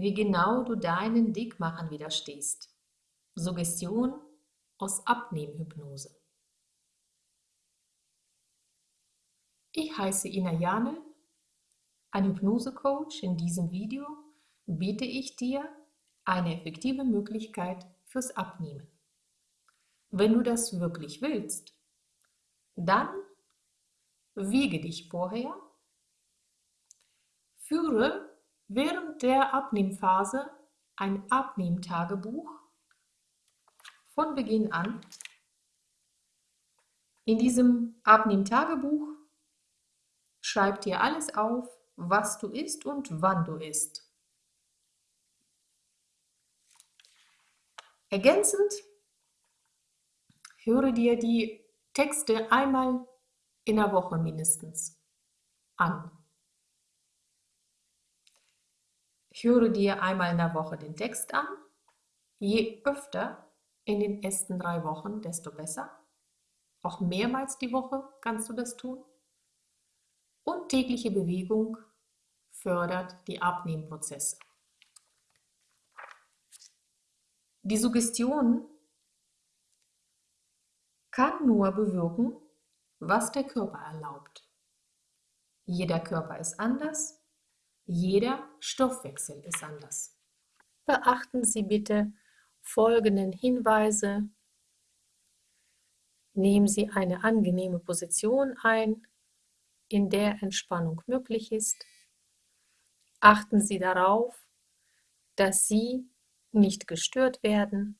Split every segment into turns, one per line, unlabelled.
wie genau du deinen Dickmachen widerstehst. Suggestion aus Abnehmhypnose. Ich heiße Ina Janel, ein Hypnosecoach. In diesem Video biete ich dir eine effektive Möglichkeit fürs Abnehmen. Wenn du das wirklich willst, dann wiege dich vorher, führe während der Abnehmphase ein Abnehmtagebuch von Beginn an. In diesem Abnehmtagebuch schreib dir alles auf, was du isst und wann du isst. Ergänzend höre dir die Texte einmal in der Woche mindestens an. Höre dir einmal in der Woche den Text an. Je öfter in den ersten drei Wochen, desto besser. Auch mehrmals die Woche kannst du das tun. Und tägliche Bewegung fördert die Abnehmprozesse. Die Suggestion kann nur bewirken, was der Körper erlaubt. Jeder Körper ist anders, jeder Stoffwechsel ist anders. Beachten Sie bitte folgenden Hinweise. Nehmen Sie eine angenehme Position ein, in der Entspannung möglich ist. Achten Sie darauf, dass Sie nicht gestört werden.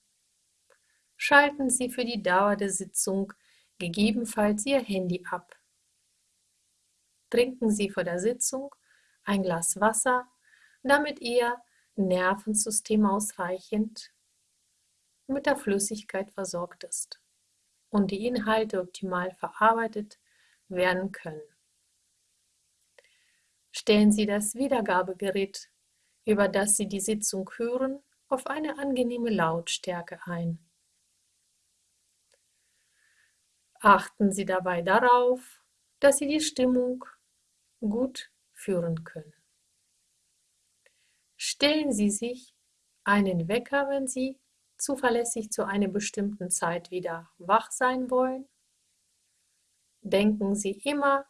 Schalten Sie für die Dauer der Sitzung gegebenenfalls Ihr Handy ab. Trinken Sie vor der Sitzung ein Glas Wasser, damit Ihr Nervensystem ausreichend mit der Flüssigkeit versorgt ist und die Inhalte optimal verarbeitet werden können. Stellen Sie das Wiedergabegerät, über das Sie die Sitzung hören, auf eine angenehme Lautstärke ein. Achten Sie dabei darauf, dass Sie die Stimmung gut führen können. Stellen Sie sich einen Wecker, wenn Sie zuverlässig zu einer bestimmten Zeit wieder wach sein wollen. Denken Sie immer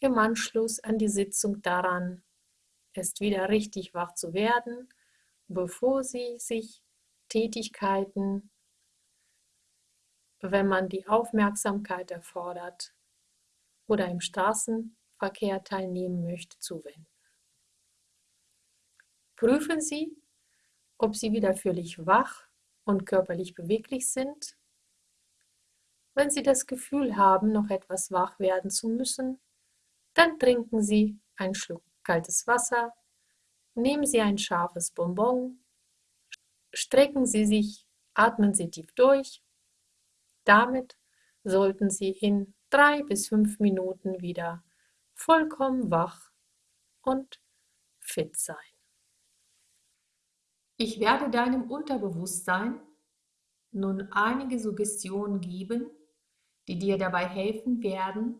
im Anschluss an die Sitzung daran, erst wieder richtig wach zu werden bevor sie sich Tätigkeiten, wenn man die Aufmerksamkeit erfordert oder im Straßenverkehr teilnehmen möchte, zuwenden. Prüfen Sie, ob Sie wieder völlig wach und körperlich beweglich sind. Wenn Sie das Gefühl haben, noch etwas wach werden zu müssen, dann trinken Sie einen Schluck kaltes Wasser Nehmen Sie ein scharfes Bonbon, strecken Sie sich, atmen Sie tief durch. Damit sollten Sie in drei bis fünf Minuten wieder vollkommen wach und fit sein. Ich werde deinem Unterbewusstsein nun einige Suggestionen geben, die dir dabei helfen werden,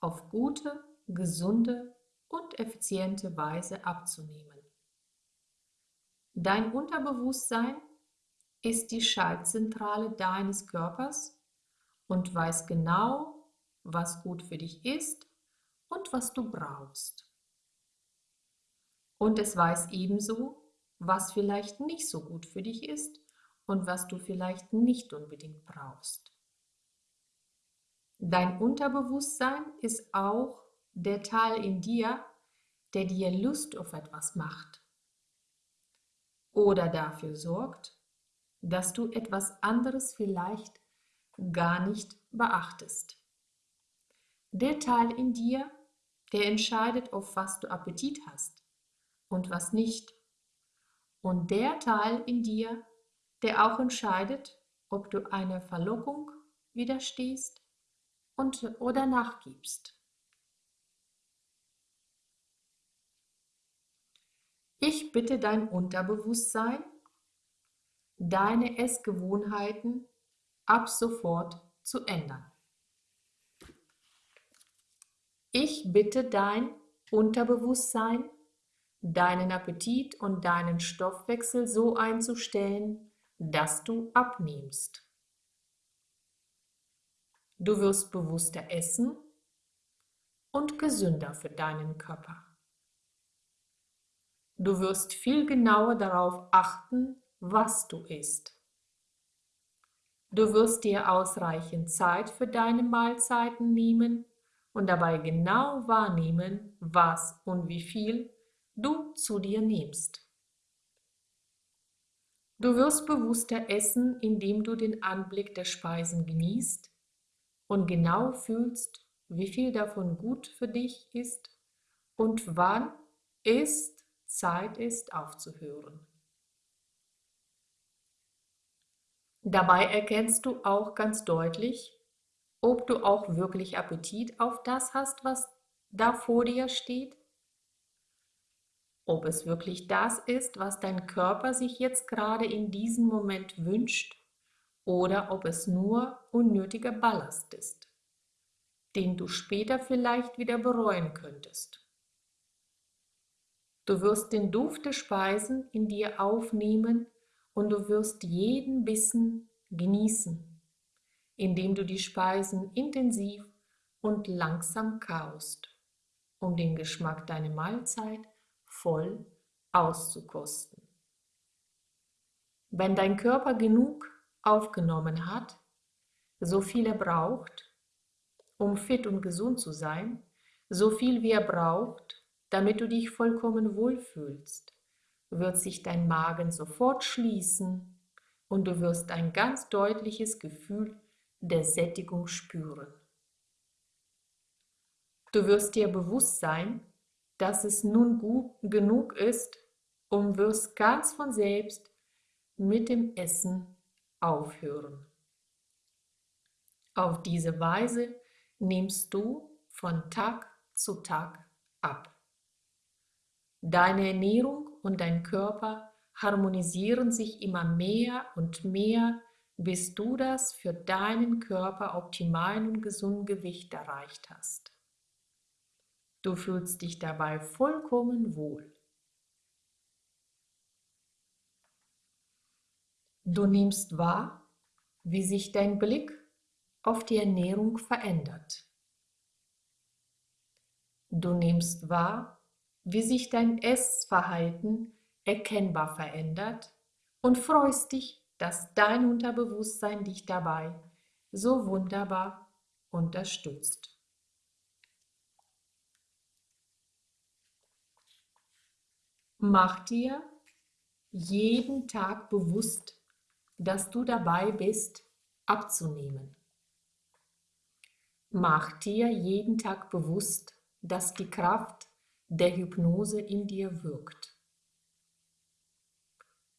auf gute, gesunde und effiziente Weise abzunehmen. Dein Unterbewusstsein ist die Schaltzentrale deines Körpers und weiß genau, was gut für dich ist und was du brauchst. Und es weiß ebenso, was vielleicht nicht so gut für dich ist und was du vielleicht nicht unbedingt brauchst. Dein Unterbewusstsein ist auch der Teil in dir, der dir Lust auf etwas macht oder dafür sorgt, dass du etwas anderes vielleicht gar nicht beachtest. Der Teil in dir, der entscheidet, auf was du Appetit hast und was nicht. Und der Teil in dir, der auch entscheidet, ob du einer Verlockung widerstehst und, oder nachgibst. Ich bitte dein Unterbewusstsein, deine Essgewohnheiten ab sofort zu ändern. Ich bitte dein Unterbewusstsein, deinen Appetit und deinen Stoffwechsel so einzustellen, dass du abnimmst. Du wirst bewusster essen und gesünder für deinen Körper. Du wirst viel genauer darauf achten, was du isst. Du wirst dir ausreichend Zeit für deine Mahlzeiten nehmen und dabei genau wahrnehmen, was und wie viel du zu dir nimmst. Du wirst bewusster essen, indem du den Anblick der Speisen genießt und genau fühlst, wie viel davon gut für dich ist und wann es Zeit ist aufzuhören. Dabei erkennst du auch ganz deutlich, ob du auch wirklich Appetit auf das hast, was da vor dir steht? Ob es wirklich das ist, was dein Körper sich jetzt gerade in diesem Moment wünscht, oder ob es nur unnötiger Ballast ist, den du später vielleicht wieder bereuen könntest. Du wirst den Duft der Speisen in dir aufnehmen und du wirst jeden Bissen genießen, indem du die Speisen intensiv und langsam kaust, um den Geschmack deiner Mahlzeit voll auszukosten. Wenn dein Körper genug aufgenommen hat, so viel er braucht, um fit und gesund zu sein, so viel wie er braucht, damit du dich vollkommen wohlfühlst, wird sich dein Magen sofort schließen und du wirst ein ganz deutliches Gefühl der Sättigung spüren. Du wirst dir bewusst sein, dass es nun gut genug ist und wirst ganz von selbst mit dem Essen aufhören. Auf diese Weise nimmst du von Tag zu Tag ab. Deine Ernährung und dein Körper harmonisieren sich immer mehr und mehr, bis du das für deinen Körper optimalen und gesunden Gewicht erreicht hast. Du fühlst dich dabei vollkommen wohl. Du nimmst wahr, wie sich dein Blick auf die Ernährung verändert. Du nimmst wahr, wie sich dein Essverhalten erkennbar verändert und freust dich, dass dein Unterbewusstsein dich dabei so wunderbar unterstützt. Mach dir jeden Tag bewusst, dass du dabei bist, abzunehmen. Mach dir jeden Tag bewusst, dass die Kraft der Hypnose in dir wirkt.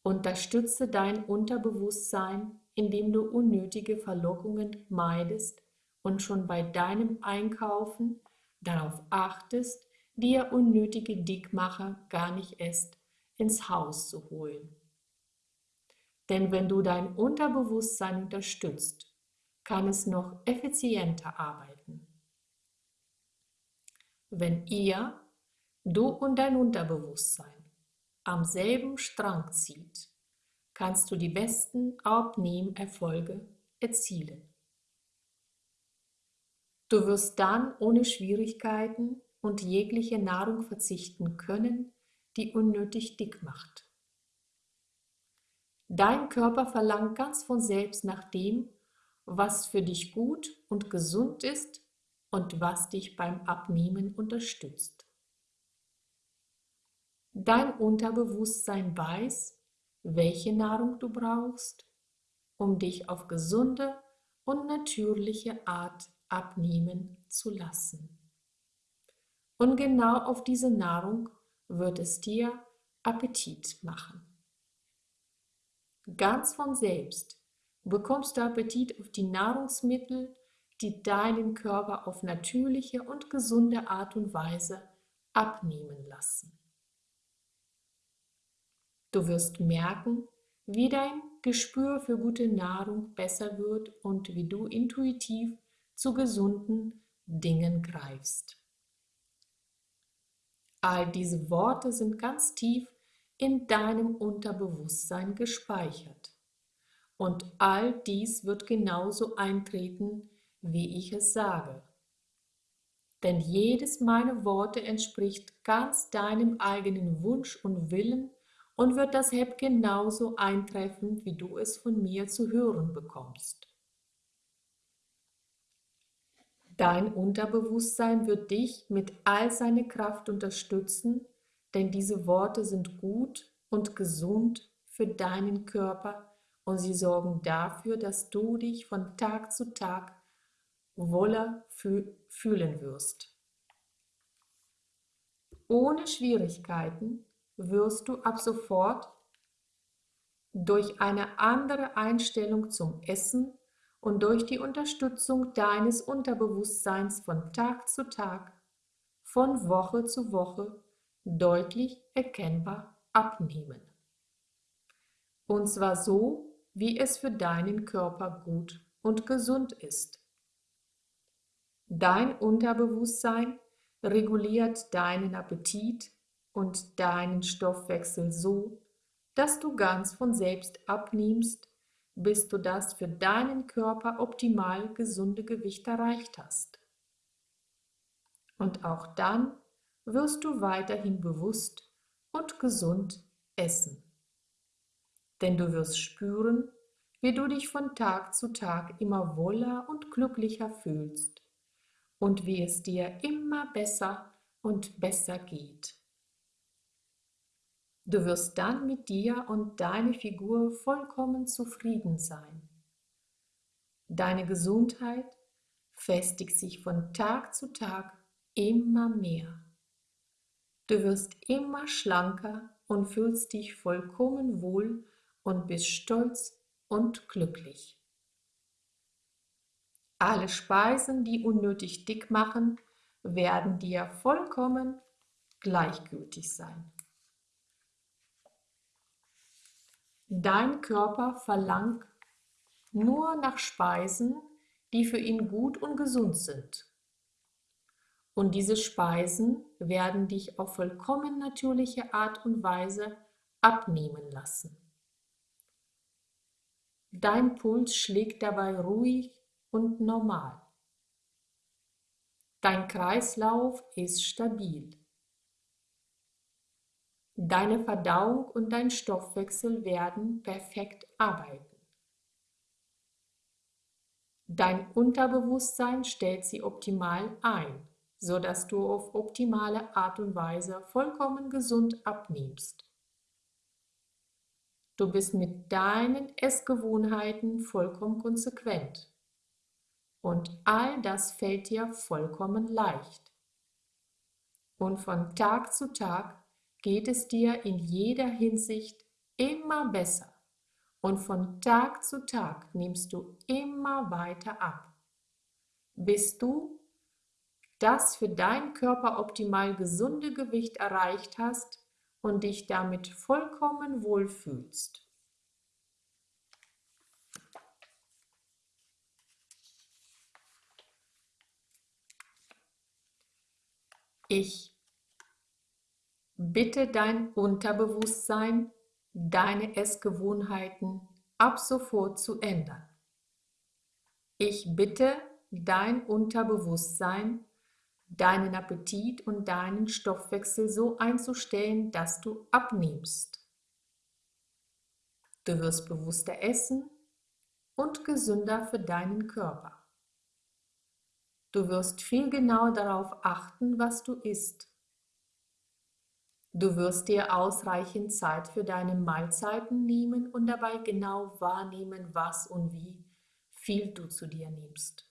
Unterstütze dein Unterbewusstsein, indem du unnötige Verlockungen meidest und schon bei deinem Einkaufen darauf achtest, dir unnötige Dickmacher gar nicht erst ins Haus zu holen. Denn wenn du dein Unterbewusstsein unterstützt, kann es noch effizienter arbeiten. Wenn ihr, du und dein Unterbewusstsein, am selben Strang zieht, kannst du die besten Abnehmerfolge erzielen. Du wirst dann ohne Schwierigkeiten und jegliche Nahrung verzichten können, die unnötig dick macht. Dein Körper verlangt ganz von selbst nach dem, was für dich gut und gesund ist und was dich beim Abnehmen unterstützt. Dein Unterbewusstsein weiß, welche Nahrung du brauchst, um dich auf gesunde und natürliche Art abnehmen zu lassen. Und genau auf diese Nahrung wird es dir Appetit machen. Ganz von selbst bekommst du Appetit auf die Nahrungsmittel, die deinen Körper auf natürliche und gesunde Art und Weise abnehmen lassen. Du wirst merken, wie dein Gespür für gute Nahrung besser wird und wie du intuitiv zu gesunden Dingen greifst. All diese Worte sind ganz tief in deinem Unterbewusstsein gespeichert. Und all dies wird genauso eintreten, wie ich es sage. Denn jedes meiner Worte entspricht ganz deinem eigenen Wunsch und Willen und wird deshalb genauso eintreffen, wie du es von mir zu hören bekommst. Dein Unterbewusstsein wird dich mit all seiner Kraft unterstützen, denn diese Worte sind gut und gesund für deinen Körper und sie sorgen dafür, dass du dich von Tag zu Tag wohler fühlen wirst. Ohne Schwierigkeiten wirst du ab sofort durch eine andere Einstellung zum Essen und durch die Unterstützung deines Unterbewusstseins von Tag zu Tag, von Woche zu Woche deutlich erkennbar abnehmen. Und zwar so, wie es für deinen Körper gut und gesund ist. Dein Unterbewusstsein reguliert deinen Appetit und deinen Stoffwechsel so, dass du ganz von selbst abnimmst, bis du das für deinen Körper optimal gesunde Gewicht erreicht hast. Und auch dann wirst du weiterhin bewusst und gesund essen. Denn du wirst spüren, wie du dich von Tag zu Tag immer wohler und glücklicher fühlst und wie es dir immer besser und besser geht. Du wirst dann mit dir und deiner Figur vollkommen zufrieden sein. Deine Gesundheit festigt sich von Tag zu Tag immer mehr. Du wirst immer schlanker und fühlst dich vollkommen wohl und bist stolz und glücklich. Alle Speisen, die unnötig dick machen, werden dir vollkommen gleichgültig sein. Dein Körper verlangt nur nach Speisen, die für ihn gut und gesund sind. Und diese Speisen werden dich auf vollkommen natürliche Art und Weise abnehmen lassen. Dein Puls schlägt dabei ruhig und normal. Dein Kreislauf ist stabil. Deine Verdauung und dein Stoffwechsel werden perfekt arbeiten. Dein Unterbewusstsein stellt sie optimal ein, sodass du auf optimale Art und Weise vollkommen gesund abnimmst. Du bist mit deinen Essgewohnheiten vollkommen konsequent. Und all das fällt dir vollkommen leicht. Und von Tag zu Tag geht es dir in jeder Hinsicht immer besser und von Tag zu Tag nimmst du immer weiter ab, bis du das für deinen Körper optimal gesunde Gewicht erreicht hast und dich damit vollkommen wohlfühlst. Ich Bitte dein Unterbewusstsein, deine Essgewohnheiten ab sofort zu ändern. Ich bitte dein Unterbewusstsein, deinen Appetit und deinen Stoffwechsel so einzustellen, dass du abnimmst. Du wirst bewusster essen und gesünder für deinen Körper. Du wirst viel genauer darauf achten, was du isst Du wirst dir ausreichend Zeit für deine Mahlzeiten nehmen und dabei genau wahrnehmen, was und wie viel du zu dir nimmst.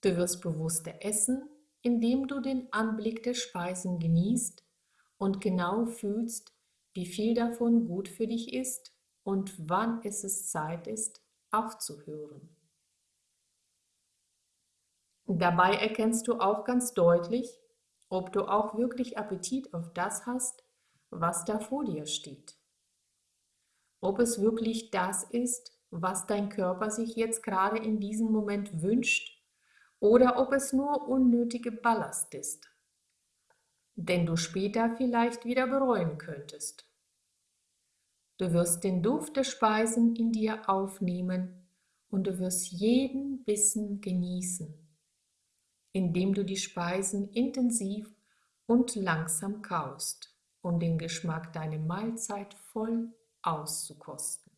Du wirst bewusster essen, indem du den Anblick der Speisen genießt und genau fühlst, wie viel davon gut für dich ist und wann es Zeit ist, aufzuhören. Dabei erkennst du auch ganz deutlich, ob du auch wirklich Appetit auf das hast, was da vor dir steht. Ob es wirklich das ist, was dein Körper sich jetzt gerade in diesem Moment wünscht, oder ob es nur unnötige Ballast ist. den du später vielleicht wieder bereuen könntest. Du wirst den Duft der Speisen in dir aufnehmen und du wirst jeden Bissen genießen, indem du die Speisen intensiv und langsam kaust, um den Geschmack deiner Mahlzeit voll auszukosten.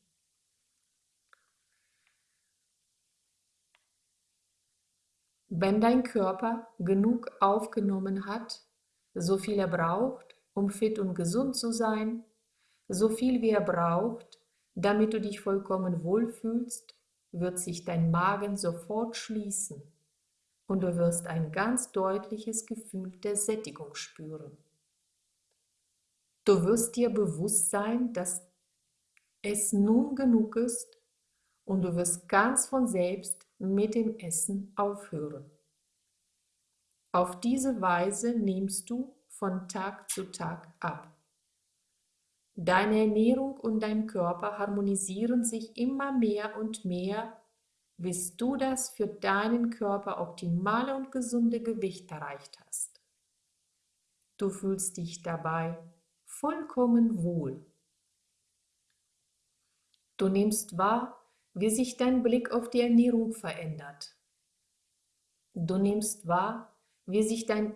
Wenn dein Körper genug aufgenommen hat, so viel er braucht, um fit und gesund zu sein, so viel wie er braucht, damit du dich vollkommen wohlfühlst, wird sich dein Magen sofort schließen und du wirst ein ganz deutliches Gefühl der Sättigung spüren. Du wirst dir bewusst sein, dass es nun genug ist und du wirst ganz von selbst mit dem Essen aufhören. Auf diese Weise nimmst du von Tag zu Tag ab. Deine Ernährung und dein Körper harmonisieren sich immer mehr und mehr, bis du das für deinen Körper optimale und gesunde Gewicht erreicht hast. Du fühlst dich dabei vollkommen wohl. Du nimmst wahr, wie sich dein Blick auf die Ernährung verändert. Du nimmst wahr, wie sich dein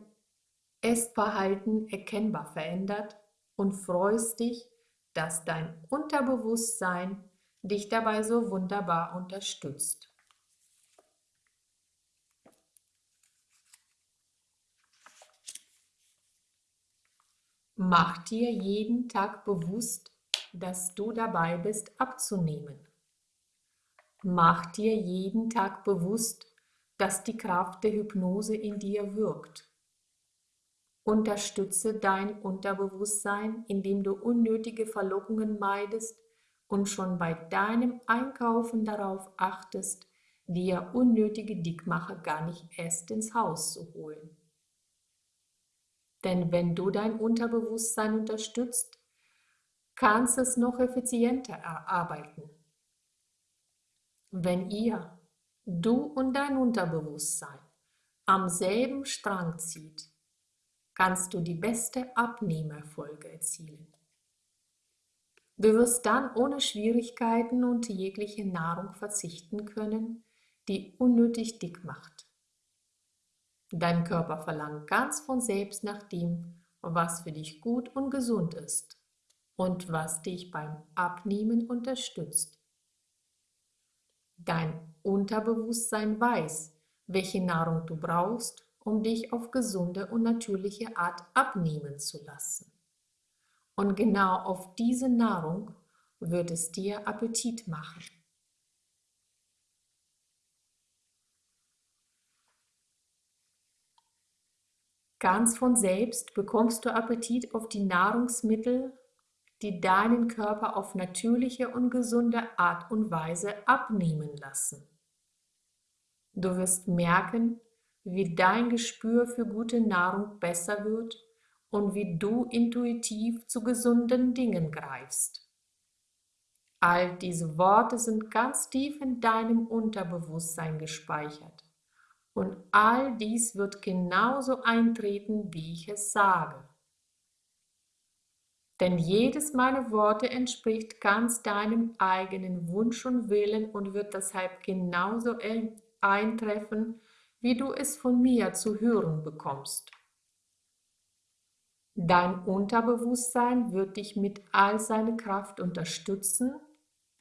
Essverhalten erkennbar verändert und freust dich, dass dein Unterbewusstsein dich dabei so wunderbar unterstützt. Mach dir jeden Tag bewusst, dass du dabei bist abzunehmen. Mach dir jeden Tag bewusst, dass die Kraft der Hypnose in dir wirkt. Unterstütze dein Unterbewusstsein, indem du unnötige Verlockungen meidest und schon bei deinem Einkaufen darauf achtest, dir unnötige Dickmacher gar nicht erst ins Haus zu holen. Denn wenn du dein Unterbewusstsein unterstützt, kannst es noch effizienter erarbeiten. Wenn ihr, du und dein Unterbewusstsein, am selben Strang zieht, kannst du die beste Abnehmerfolge erzielen. Du wirst dann ohne Schwierigkeiten und jegliche Nahrung verzichten können, die unnötig dick macht. Dein Körper verlangt ganz von selbst nach dem, was für dich gut und gesund ist und was dich beim Abnehmen unterstützt. Dein Unterbewusstsein weiß, welche Nahrung du brauchst um dich auf gesunde und natürliche Art abnehmen zu lassen. Und genau auf diese Nahrung wird es dir Appetit machen. Ganz von selbst bekommst du Appetit auf die Nahrungsmittel, die deinen Körper auf natürliche und gesunde Art und Weise abnehmen lassen. Du wirst merken, wie dein Gespür für gute Nahrung besser wird und wie du intuitiv zu gesunden Dingen greifst. All diese Worte sind ganz tief in deinem Unterbewusstsein gespeichert. Und all dies wird genauso eintreten, wie ich es sage. Denn jedes meiner Worte entspricht ganz deinem eigenen Wunsch und Willen und wird deshalb genauso eintreffen, wie du es von mir zu hören bekommst. Dein Unterbewusstsein wird dich mit all seiner Kraft unterstützen,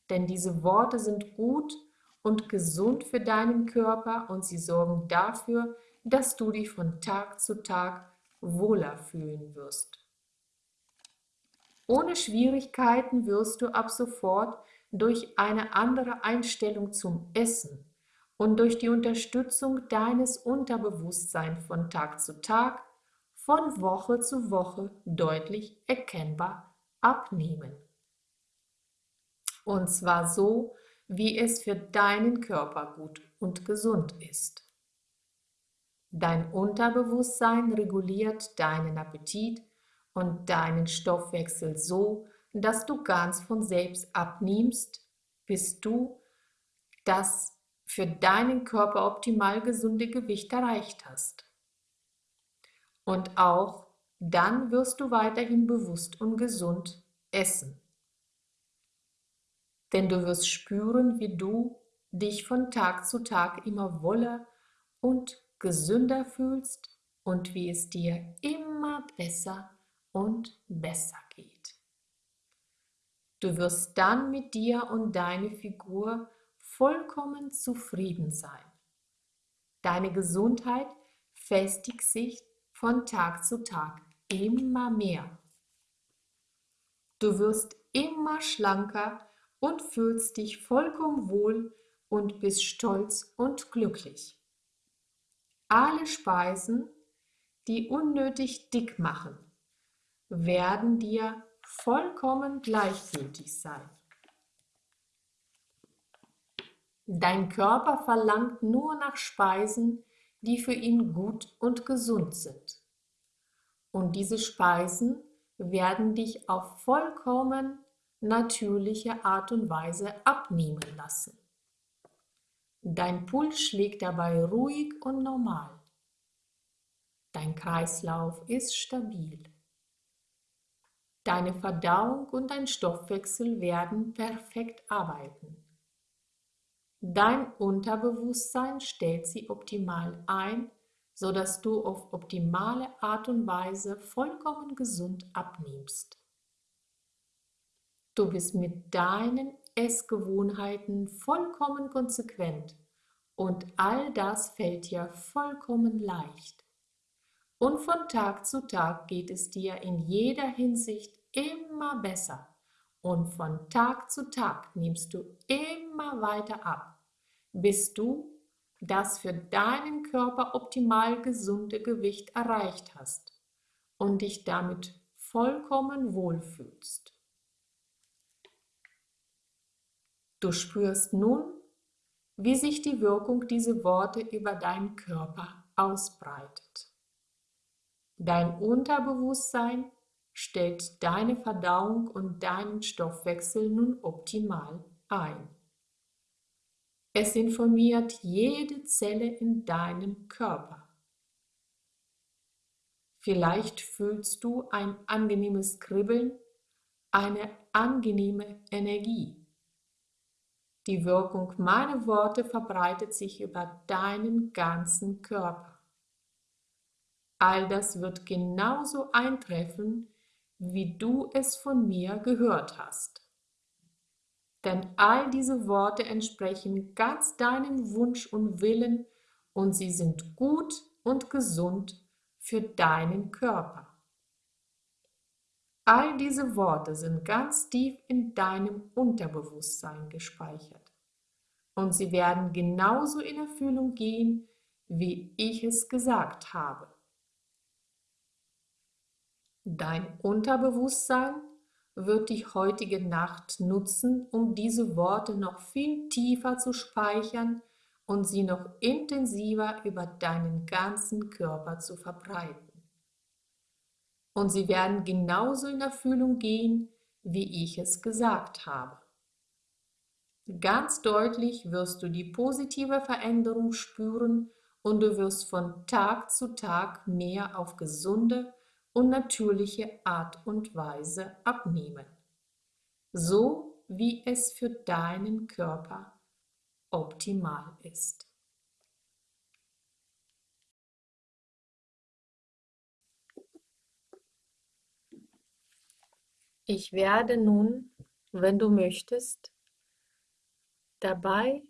denn diese Worte sind gut und gesund für deinen Körper und sie sorgen dafür, dass du dich von Tag zu Tag wohler fühlen wirst. Ohne Schwierigkeiten wirst du ab sofort durch eine andere Einstellung zum Essen und durch die Unterstützung deines Unterbewusstseins von Tag zu Tag, von Woche zu Woche deutlich erkennbar abnehmen. Und zwar so, wie es für deinen Körper gut und gesund ist. Dein Unterbewusstsein reguliert deinen Appetit und deinen Stoffwechsel so, dass du ganz von selbst abnimmst, bis du das für deinen Körper optimal gesunde Gewicht erreicht hast. Und auch dann wirst du weiterhin bewusst und gesund essen. Denn du wirst spüren, wie du dich von Tag zu Tag immer wohler und gesünder fühlst und wie es dir immer besser und besser geht. Du wirst dann mit dir und deiner Figur vollkommen zufrieden sein. Deine Gesundheit festigt sich von Tag zu Tag immer mehr. Du wirst immer schlanker und fühlst dich vollkommen wohl und bist stolz und glücklich. Alle Speisen, die unnötig dick machen, werden dir vollkommen gleichgültig sein. Dein Körper verlangt nur nach Speisen, die für ihn gut und gesund sind. Und diese Speisen werden dich auf vollkommen natürliche Art und Weise abnehmen lassen. Dein Puls schlägt dabei ruhig und normal. Dein Kreislauf ist stabil. Deine Verdauung und dein Stoffwechsel werden perfekt arbeiten. Dein Unterbewusstsein stellt sie optimal ein, sodass du auf optimale Art und Weise vollkommen gesund abnimmst. Du bist mit deinen Essgewohnheiten vollkommen konsequent und all das fällt dir vollkommen leicht. Und von Tag zu Tag geht es dir in jeder Hinsicht immer besser und von Tag zu Tag nimmst du immer weiter ab, bis du das für deinen Körper optimal gesunde Gewicht erreicht hast und dich damit vollkommen wohlfühlst. Du spürst nun, wie sich die Wirkung dieser Worte über deinen Körper ausbreitet. Dein Unterbewusstsein stellt deine Verdauung und deinen Stoffwechsel nun optimal ein. Es informiert jede Zelle in deinem Körper. Vielleicht fühlst du ein angenehmes Kribbeln, eine angenehme Energie. Die Wirkung meiner Worte verbreitet sich über deinen ganzen Körper. All das wird genauso eintreffen, wie du es von mir gehört hast. Denn all diese Worte entsprechen ganz deinem Wunsch und Willen und sie sind gut und gesund für deinen Körper. All diese Worte sind ganz tief in deinem Unterbewusstsein gespeichert und sie werden genauso in Erfüllung gehen, wie ich es gesagt habe. Dein Unterbewusstsein wird die heutige Nacht nutzen, um diese Worte noch viel tiefer zu speichern und sie noch intensiver über deinen ganzen Körper zu verbreiten. Und sie werden genauso in Erfüllung gehen, wie ich es gesagt habe. Ganz deutlich wirst du die positive Veränderung spüren und du wirst von Tag zu Tag mehr auf gesunde und natürliche Art und Weise abnehmen, so wie es für deinen Körper optimal ist. Ich werde nun, wenn du möchtest, dabei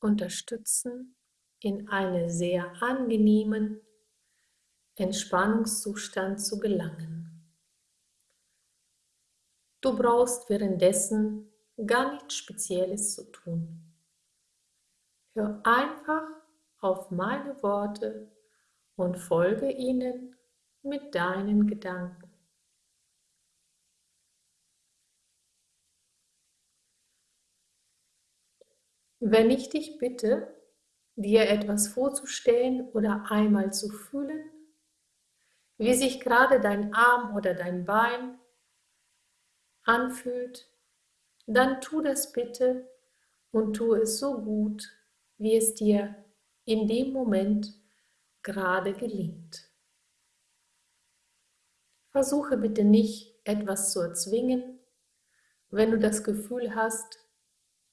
unterstützen, in einen sehr angenehmen Entspannungszustand zu gelangen. Du brauchst währenddessen gar nichts Spezielles zu tun. Hör einfach auf meine Worte und folge ihnen mit deinen Gedanken. Wenn ich dich bitte, dir etwas vorzustellen oder einmal zu fühlen, wie sich gerade dein Arm oder dein Bein anfühlt, dann tu das bitte und tu es so gut, wie es dir in dem Moment gerade gelingt. Versuche bitte nicht, etwas zu erzwingen, wenn du das Gefühl hast,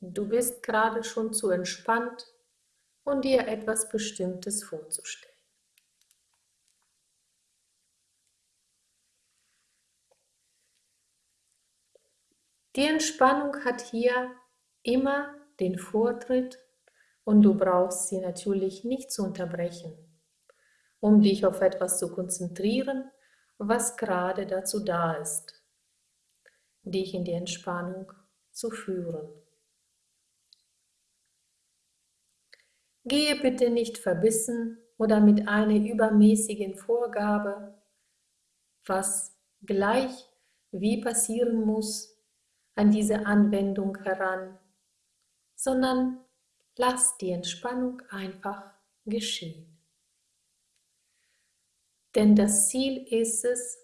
du bist gerade schon zu entspannt und dir etwas Bestimmtes vorzustellen. Die Entspannung hat hier immer den Vortritt und du brauchst sie natürlich nicht zu unterbrechen, um dich auf etwas zu konzentrieren, was gerade dazu da ist, dich in die Entspannung zu führen. Gehe bitte nicht verbissen oder mit einer übermäßigen Vorgabe, was gleich wie passieren muss, an diese Anwendung heran, sondern lass die Entspannung einfach geschehen. Denn das Ziel ist es,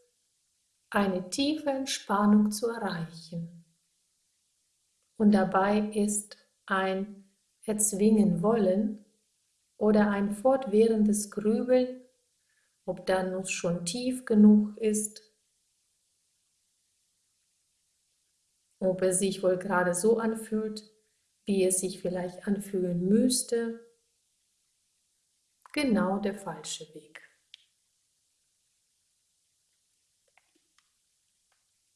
eine tiefe Entspannung zu erreichen. Und dabei ist ein Erzwingen wollen oder ein fortwährendes Grübeln, ob dann schon tief genug ist, ob es sich wohl gerade so anfühlt, wie es sich vielleicht anfühlen müsste, genau der falsche Weg.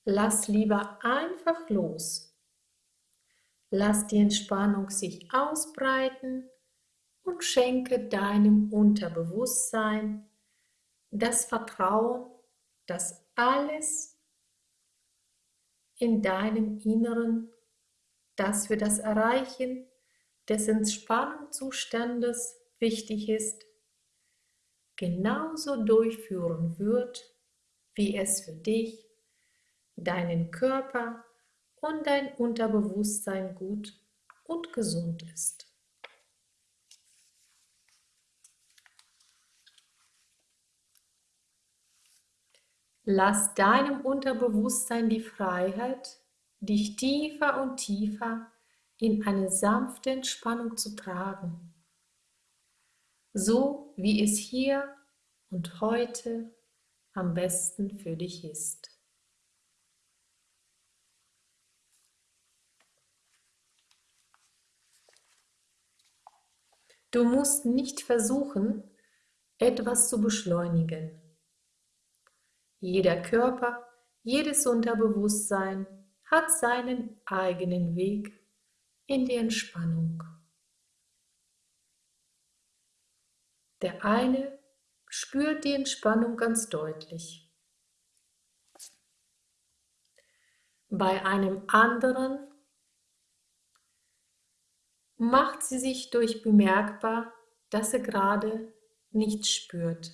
Lass lieber einfach los. Lass die Entspannung sich ausbreiten und schenke deinem Unterbewusstsein das Vertrauen, dass alles in deinem Inneren, das für das Erreichen des Entspannungszustandes wichtig ist, genauso durchführen wird, wie es für dich, deinen Körper und dein Unterbewusstsein gut und gesund ist. Lass deinem Unterbewusstsein die Freiheit, dich tiefer und tiefer in eine sanfte Entspannung zu tragen, so wie es hier und heute am besten für dich ist. Du musst nicht versuchen, etwas zu beschleunigen jeder Körper, jedes Unterbewusstsein hat seinen eigenen Weg in die Entspannung. Der eine spürt die Entspannung ganz deutlich. Bei einem anderen macht sie sich durch bemerkbar, dass er gerade nichts spürt.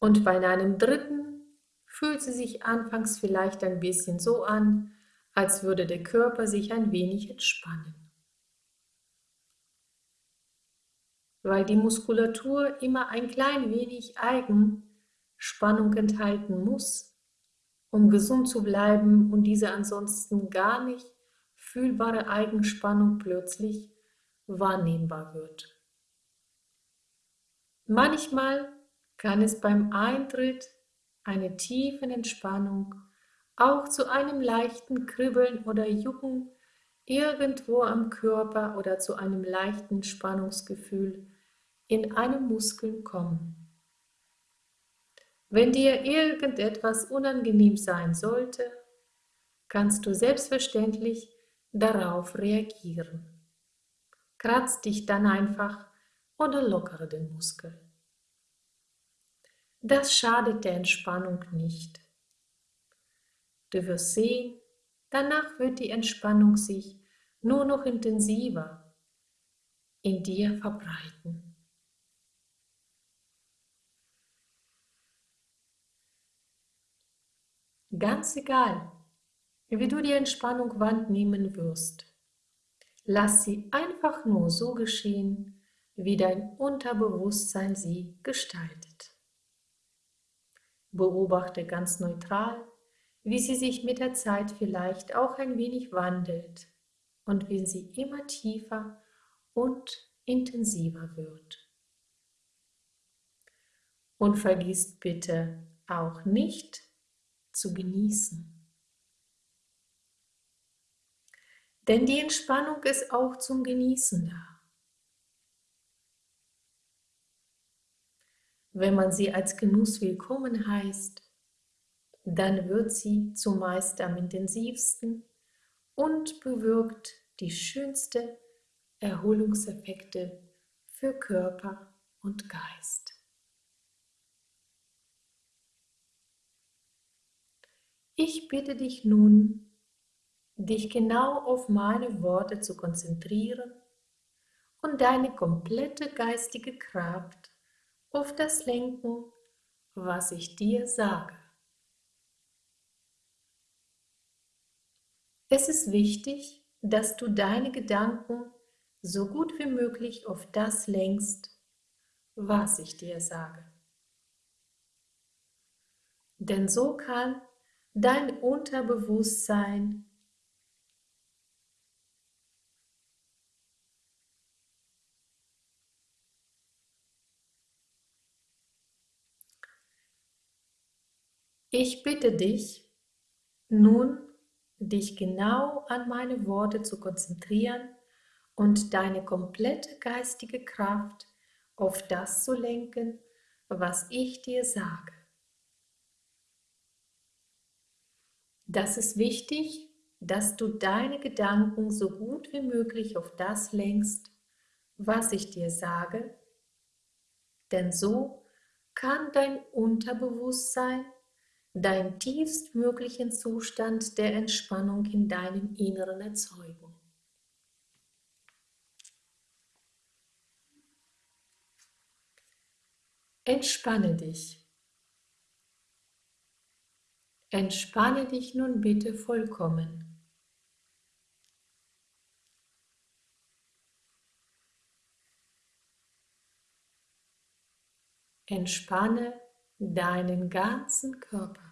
Und bei einem dritten fühlt sie sich anfangs vielleicht ein bisschen so an, als würde der Körper sich ein wenig entspannen. Weil die Muskulatur immer ein klein wenig Eigenspannung enthalten muss, um gesund zu bleiben und diese ansonsten gar nicht fühlbare Eigenspannung plötzlich wahrnehmbar wird. Manchmal kann es beim Eintritt einer tiefen Entspannung auch zu einem leichten Kribbeln oder Jucken irgendwo am Körper oder zu einem leichten Spannungsgefühl in einem Muskel kommen. Wenn dir irgendetwas unangenehm sein sollte, kannst du selbstverständlich darauf reagieren. Kratz dich dann einfach oder lockere den Muskel. Das schadet der Entspannung nicht. Du wirst sehen, danach wird die Entspannung sich nur noch intensiver in dir verbreiten. Ganz egal, wie du die Entspannung wahrnehmen wirst, lass sie einfach nur so geschehen, wie dein Unterbewusstsein sie gestaltet. Beobachte ganz neutral, wie sie sich mit der Zeit vielleicht auch ein wenig wandelt und wie sie immer tiefer und intensiver wird. Und vergiss bitte auch nicht zu genießen. Denn die Entspannung ist auch zum Genießen da. Wenn man sie als Genuss willkommen heißt, dann wird sie zumeist am intensivsten und bewirkt die schönste Erholungseffekte für Körper und Geist. Ich bitte dich nun, dich genau auf meine Worte zu konzentrieren und deine komplette geistige Kraft auf das lenken, was ich dir sage. Es ist wichtig, dass du deine Gedanken so gut wie möglich auf das lenkst, was ich dir sage. Denn so kann dein Unterbewusstsein Ich bitte dich, nun dich genau an meine Worte zu konzentrieren und deine komplette geistige Kraft auf das zu lenken, was ich dir sage. Das ist wichtig, dass du deine Gedanken so gut wie möglich auf das lenkst, was ich dir sage, denn so kann dein Unterbewusstsein deinen tiefstmöglichen Zustand der Entspannung in deinem Inneren erzeugen. Entspanne dich. Entspanne dich nun bitte vollkommen. Entspanne deinen ganzen Körper.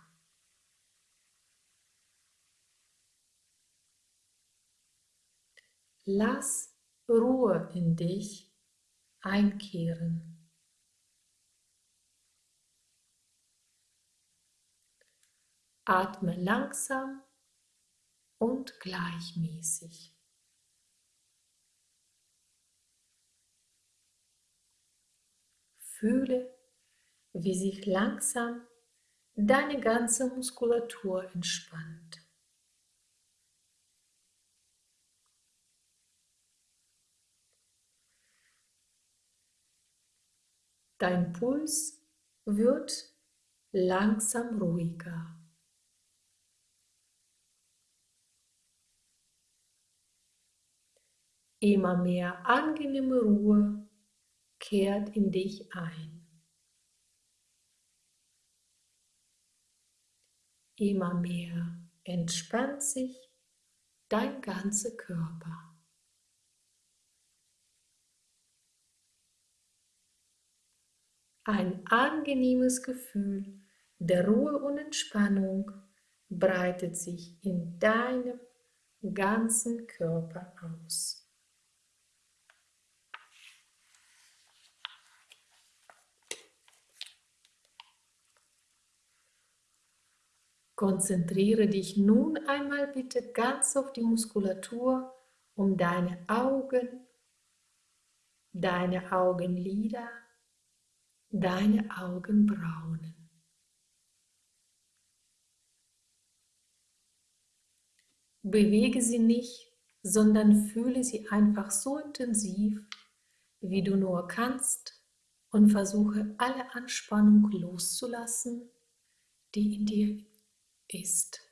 Lass Ruhe in dich einkehren. Atme langsam und gleichmäßig. Fühle, wie sich langsam deine ganze Muskulatur entspannt. Dein Puls wird langsam ruhiger. Immer mehr angenehme Ruhe kehrt in dich ein. Immer mehr entspannt sich dein ganzer Körper. Ein angenehmes Gefühl der Ruhe und Entspannung breitet sich in deinem ganzen Körper aus. Konzentriere dich nun einmal bitte ganz auf die Muskulatur um deine Augen, deine Augenlider, deine Augenbrauen. Bewege sie nicht, sondern fühle sie einfach so intensiv, wie du nur kannst und versuche alle Anspannung loszulassen, die in dir ist.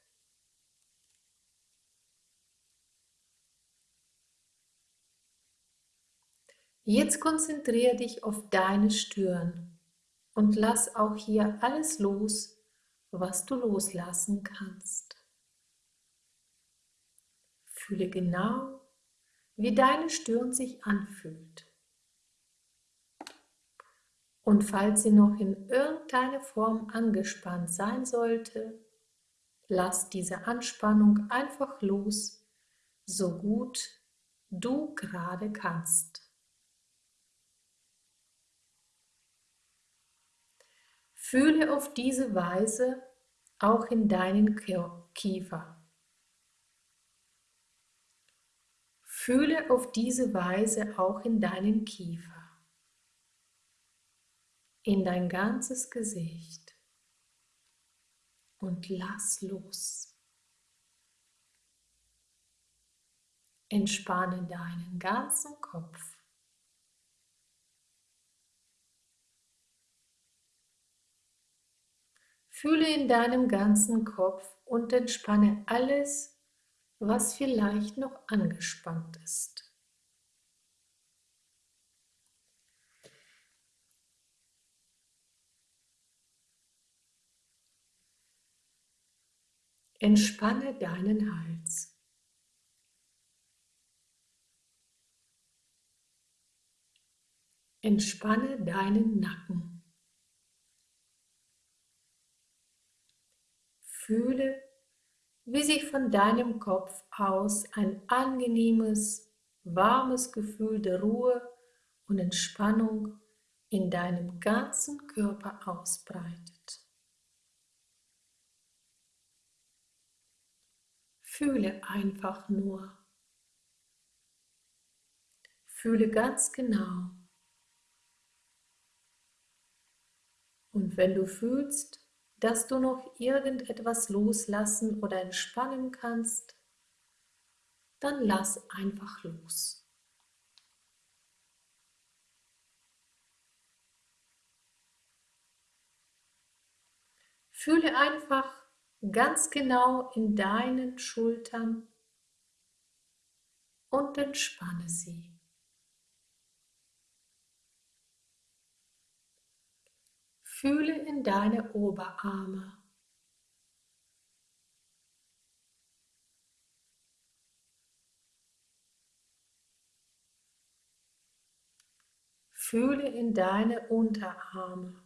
Jetzt konzentriere dich auf deine Stirn und lass auch hier alles los, was du loslassen kannst. Fühle genau, wie deine Stirn sich anfühlt. Und falls sie noch in irgendeiner Form angespannt sein sollte, Lass diese Anspannung einfach los, so gut du gerade kannst. Fühle auf diese Weise auch in deinen Kiefer. Fühle auf diese Weise auch in deinen Kiefer, in dein ganzes Gesicht und lass los. Entspanne deinen ganzen Kopf. Fühle in deinem ganzen Kopf und entspanne alles, was vielleicht noch angespannt ist. Entspanne deinen Hals. Entspanne deinen Nacken. Fühle, wie sich von deinem Kopf aus ein angenehmes, warmes Gefühl der Ruhe und Entspannung in deinem ganzen Körper ausbreitet. Fühle einfach nur. Fühle ganz genau. Und wenn du fühlst, dass du noch irgendetwas loslassen oder entspannen kannst, dann lass einfach los. Fühle einfach ganz genau in deinen Schultern und entspanne sie. Fühle in deine Oberarme. Fühle in deine Unterarme.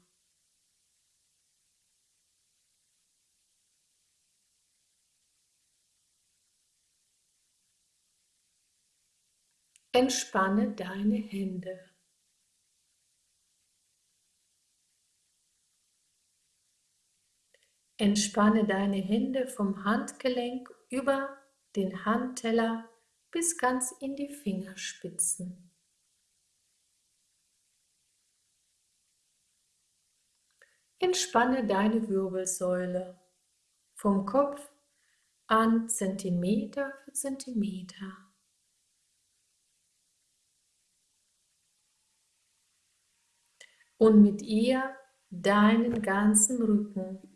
Entspanne deine Hände. Entspanne deine Hände vom Handgelenk über den Handteller bis ganz in die Fingerspitzen. Entspanne deine Wirbelsäule vom Kopf an Zentimeter für Zentimeter. Und mit ihr deinen ganzen Rücken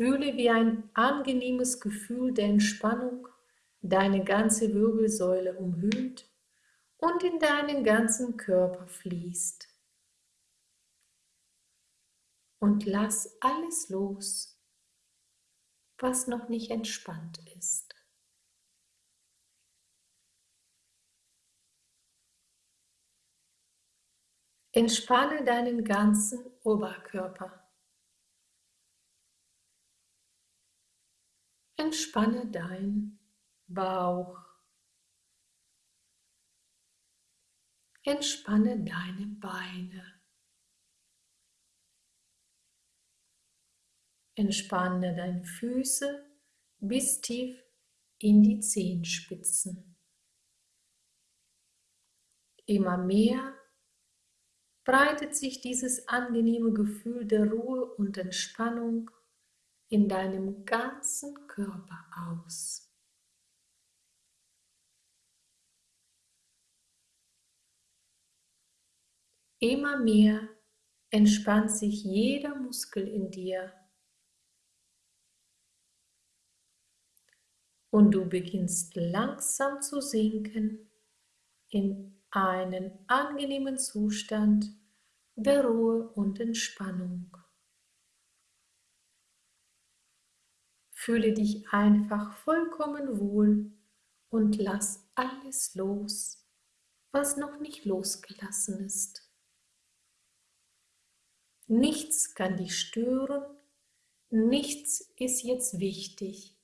Fühle, wie ein angenehmes Gefühl der Entspannung deine ganze Wirbelsäule umhüllt und in deinen ganzen Körper fließt. Und lass alles los, was noch nicht entspannt ist. Entspanne deinen ganzen Oberkörper. Entspanne dein Bauch. Entspanne deine Beine. Entspanne deine Füße bis tief in die Zehenspitzen. Immer mehr breitet sich dieses angenehme Gefühl der Ruhe und Entspannung in deinem ganzen Körper aus. Immer mehr entspannt sich jeder Muskel in dir und du beginnst langsam zu sinken in einen angenehmen Zustand der Ruhe und Entspannung. Fühle dich einfach vollkommen wohl und lass alles los, was noch nicht losgelassen ist. Nichts kann dich stören, nichts ist jetzt wichtig.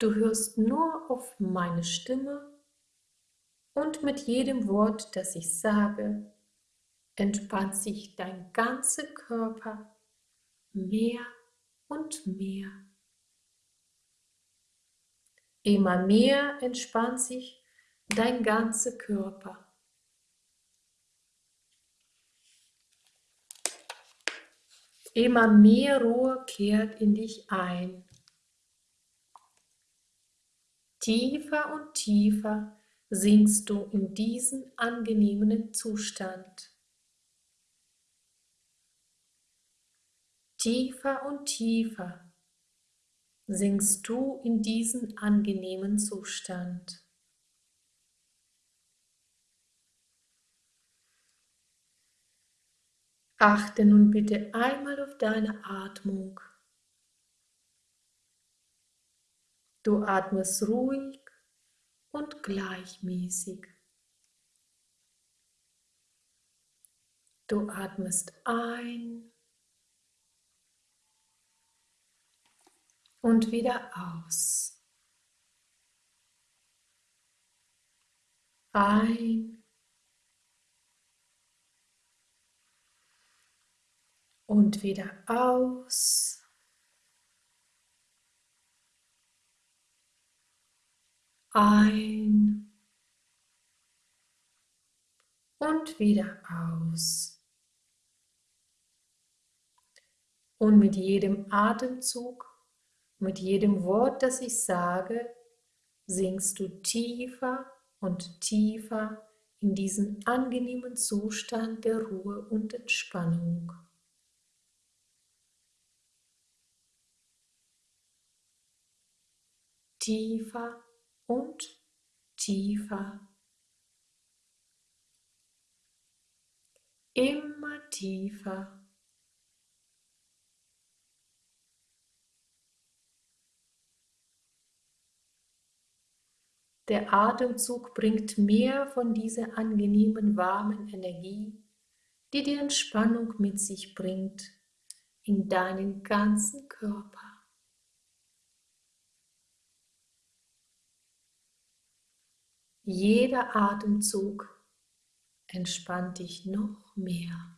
Du hörst nur auf meine Stimme und mit jedem Wort, das ich sage, entspannt sich dein ganzer Körper mehr und mehr. Immer mehr entspannt sich dein ganzer Körper. Immer mehr Ruhe kehrt in dich ein. Tiefer und tiefer sinkst du in diesen angenehmen Zustand. Tiefer und tiefer sinkst du in diesen angenehmen Zustand. Achte nun bitte einmal auf deine Atmung. Du atmest ruhig und gleichmäßig. Du atmest ein und wieder aus. Ein und wieder aus. Ein und wieder aus. Und mit jedem Atemzug, mit jedem Wort, das ich sage, sinkst du tiefer und tiefer in diesen angenehmen Zustand der Ruhe und Entspannung. tiefer und tiefer. Immer tiefer. Der Atemzug bringt mehr von dieser angenehmen, warmen Energie, die die Entspannung mit sich bringt, in deinen ganzen Körper. Jeder Atemzug entspannt dich noch mehr.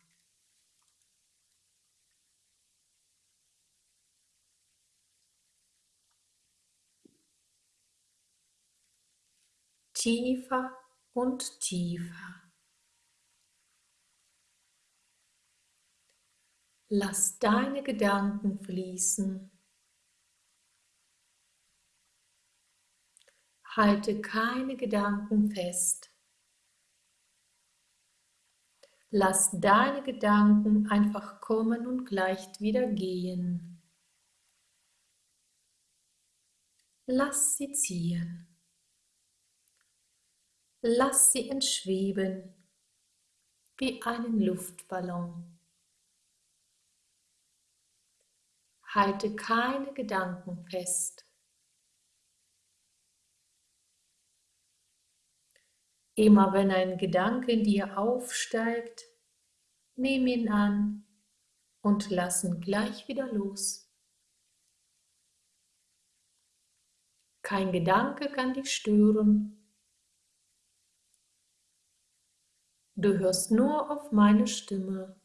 Tiefer und tiefer. Lass deine Gedanken fließen. Halte keine Gedanken fest. Lass deine Gedanken einfach kommen und gleich wieder gehen. Lass sie ziehen. Lass sie entschweben wie einen Luftballon. Halte keine Gedanken fest. Immer wenn ein Gedanke in dir aufsteigt, nimm ihn an und lass ihn gleich wieder los. Kein Gedanke kann dich stören. Du hörst nur auf meine Stimme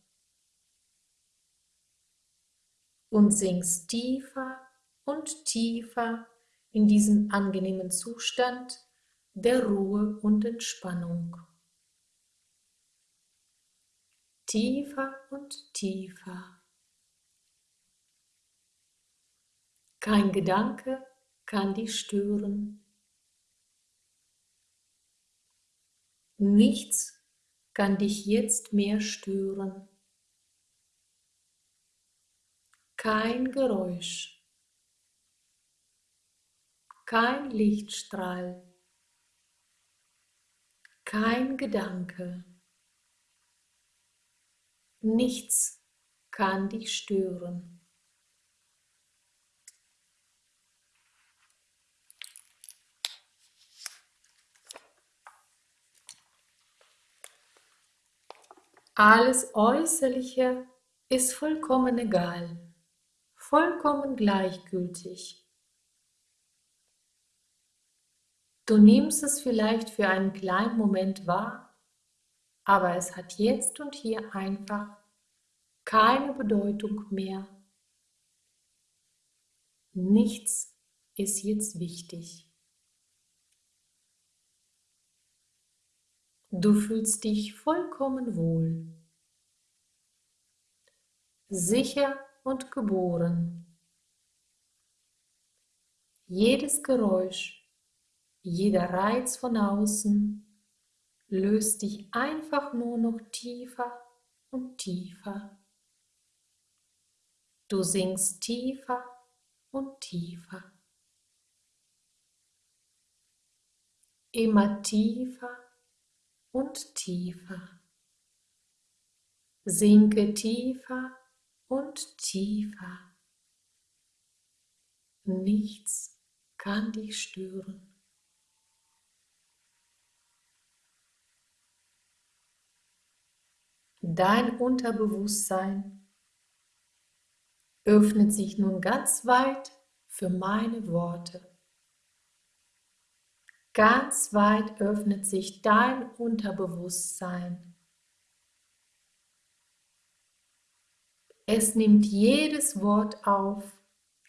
und singst tiefer und tiefer in diesen angenehmen Zustand der Ruhe und Entspannung. Tiefer und tiefer. Kein Gedanke kann dich stören. Nichts kann dich jetzt mehr stören. Kein Geräusch, kein Lichtstrahl kein Gedanke, nichts kann dich stören. Alles Äußerliche ist vollkommen egal, vollkommen gleichgültig. Du nimmst es vielleicht für einen kleinen Moment wahr, aber es hat jetzt und hier einfach keine Bedeutung mehr. Nichts ist jetzt wichtig. Du fühlst dich vollkommen wohl, sicher und geboren. Jedes Geräusch, jeder Reiz von außen löst dich einfach nur noch tiefer und tiefer. Du sinkst tiefer und tiefer. Immer tiefer und tiefer. Sinke tiefer und tiefer. Nichts kann dich stören. Dein Unterbewusstsein öffnet sich nun ganz weit für meine Worte. Ganz weit öffnet sich dein Unterbewusstsein. Es nimmt jedes Wort auf,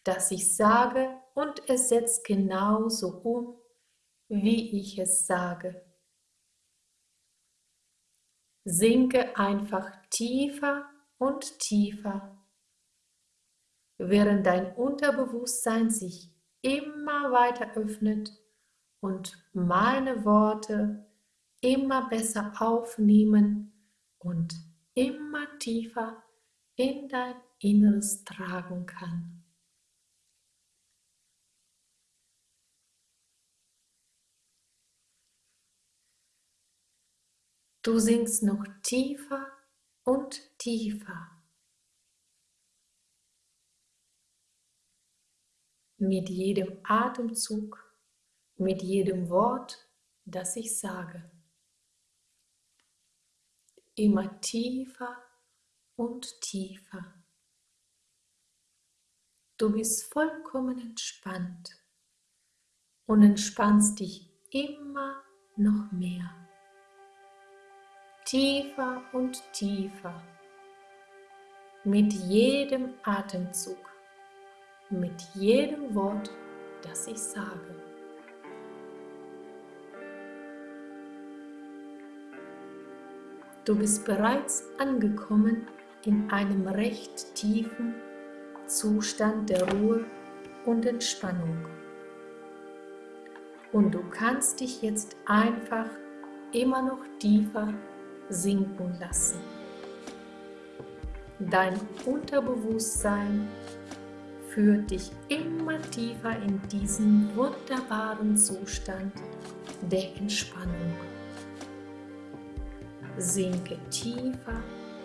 das ich sage, und es setzt genauso um, wie ich es sage. Sinke einfach tiefer und tiefer, während dein Unterbewusstsein sich immer weiter öffnet und meine Worte immer besser aufnehmen und immer tiefer in dein Inneres tragen kann. Du sinkst noch tiefer und tiefer. Mit jedem Atemzug, mit jedem Wort, das ich sage. Immer tiefer und tiefer. Du bist vollkommen entspannt und entspannst dich immer noch mehr tiefer und tiefer mit jedem Atemzug, mit jedem Wort, das ich sage. Du bist bereits angekommen in einem recht tiefen Zustand der Ruhe und Entspannung. Und du kannst dich jetzt einfach immer noch tiefer sinken lassen. Dein Unterbewusstsein führt dich immer tiefer in diesen wunderbaren Zustand der Entspannung. Sinke tiefer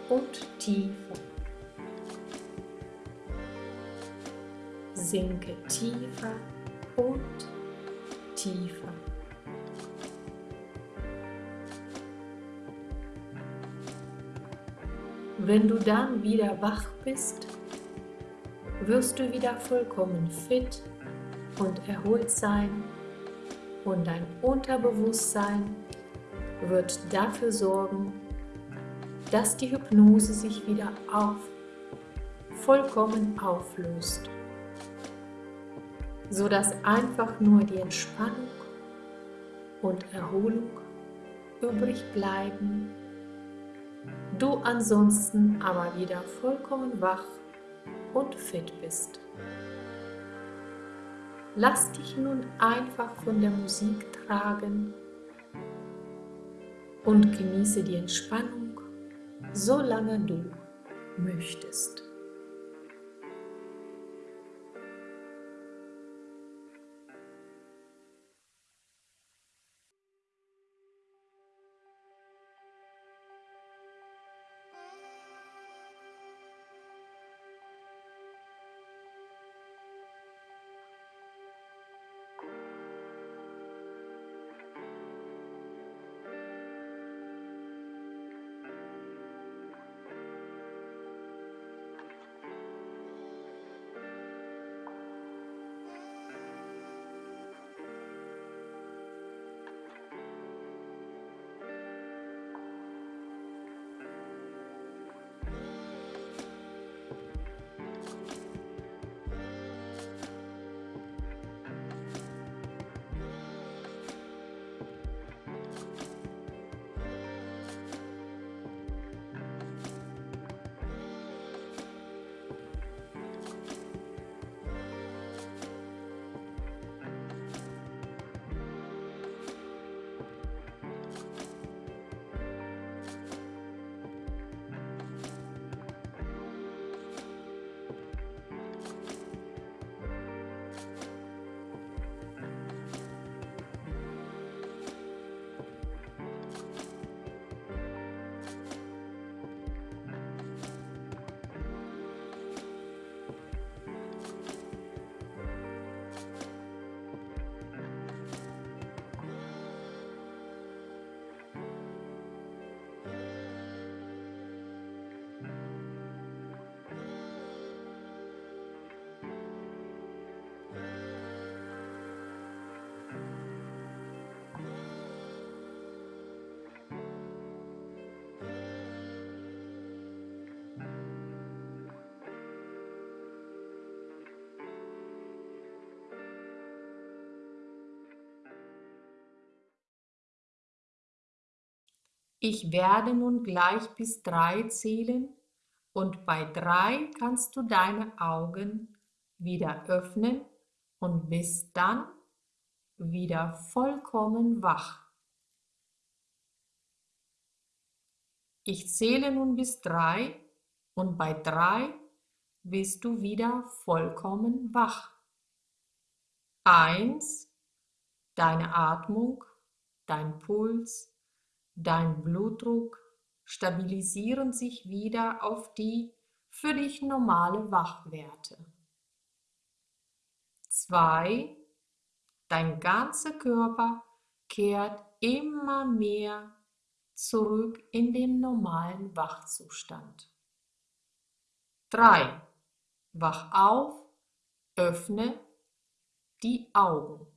und tiefer. Sinke tiefer und tiefer. Wenn du dann wieder wach bist, wirst du wieder vollkommen fit und erholt sein und dein Unterbewusstsein wird dafür sorgen, dass die Hypnose sich wieder auf, vollkommen auflöst, sodass einfach nur die Entspannung und Erholung übrig bleiben du ansonsten aber wieder vollkommen wach und fit bist. Lass dich nun einfach von der Musik tragen und genieße die Entspannung, solange du möchtest. Ich werde nun gleich bis drei zählen und bei drei kannst du deine Augen wieder öffnen und bist dann wieder vollkommen wach. Ich zähle nun bis drei und bei drei bist du wieder vollkommen wach. Eins, deine Atmung, dein Puls, dein Blutdruck stabilisieren sich wieder auf die für dich normale Wachwerte. Zwei, dein ganzer Körper kehrt immer mehr zurück in den normalen Wachzustand. 3. Wach auf, öffne die Augen.